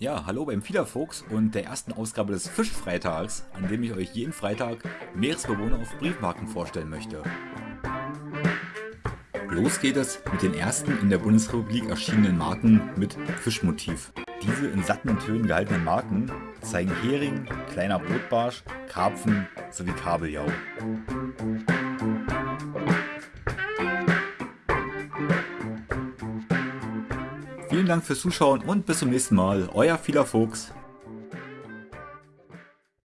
Ja, hallo beim Fiederfuchs und der ersten Ausgabe des Fischfreitags, an dem ich euch jeden Freitag Meeresbewohner auf Briefmarken vorstellen möchte. Los geht es mit den ersten in der Bundesrepublik erschienenen Marken mit Fischmotiv. Diese in satten Tönen gehaltenen Marken zeigen Hering, kleiner Brotbarsch, Karpfen sowie Kabeljau. Vielen Dank fürs Zuschauen und bis zum nächsten Mal. Euer Vieler Fuchs.